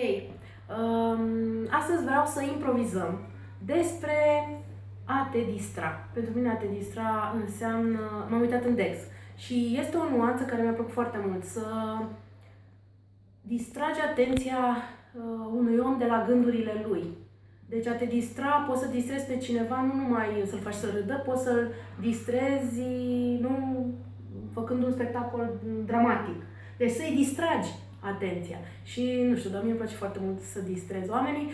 Hei, um, astăzi vreau să improvizăm despre a te distra. Pentru mine a te distra înseamnă... M-am uitat în Dex și este o nuanță care mi-a plăcut foarte mult. Să distragi atenția uh, unui om de la gândurile lui. Deci a te distra, poți să distrezi pe cineva, nu numai să-l faci să râdă, poți să-l distrezi, nu făcând un spectacol dramatic. Deci să-i distragi atenția. Și, nu știu, dar mie îmi place foarte mult să distrez oamenii.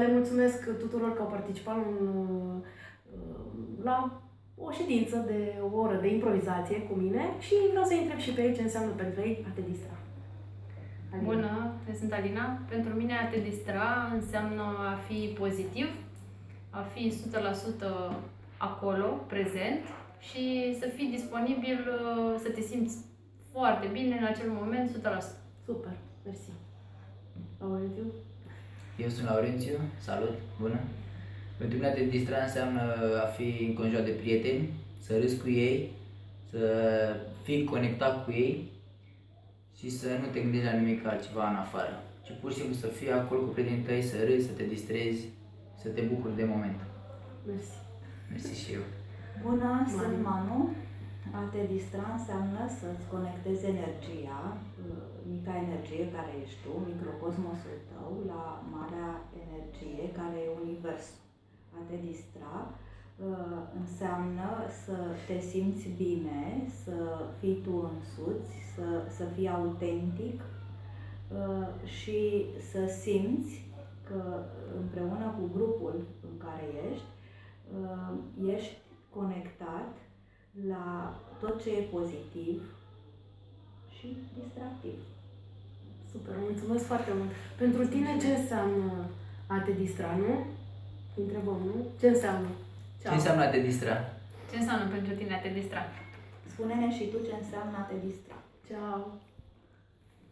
Le mulțumesc tuturor că au participat în, la o ședință de o oră de improvizație cu mine și vreau să întreb și pe ei ce înseamnă pentru ei a te distra. Alina. Bună, eu sunt Alina. Pentru mine a te distra înseamnă a fi pozitiv, a fi 100% acolo, prezent și să fii disponibil, să te simți foarte bine în acel moment, 100%. Super, mersi. Laurențiu? Eu sunt Laurențiu, salut, bună. Pentru mine a te distra înseamnă a fi înconjurat de prieteni, să râzi cu ei, să fii conectat cu ei și să nu te gândești la nimic altceva în afară, ci pur și simplu să fii acolo cu prietenii tăi, să râzi, să te distrezi, să te bucuri de moment. Mersi. Mersi și eu. Bună, Manu. sunt Manu. A te distra înseamnă să-ți conectezi energia, uh, mica energie care ești tu, microcosmosul tău, la marea energie care e universul. A te distra uh, înseamnă să te simți bine, să fii tu însuți, să, să fii autentic uh, și să simți că împreună cu grupul în care ești, ești conectat la tot ce e pozitiv și distractiv. Super, mulțumesc foarte mult. Pentru tine ce înseamnă a te distra, nu? Întrebăm, nu? Ce înseamnă? Ceau. Ce înseamnă a te distra? Ce înseamnă pentru tine a te distra? Spune-ne și tu ce înseamnă a te distra. Ceau!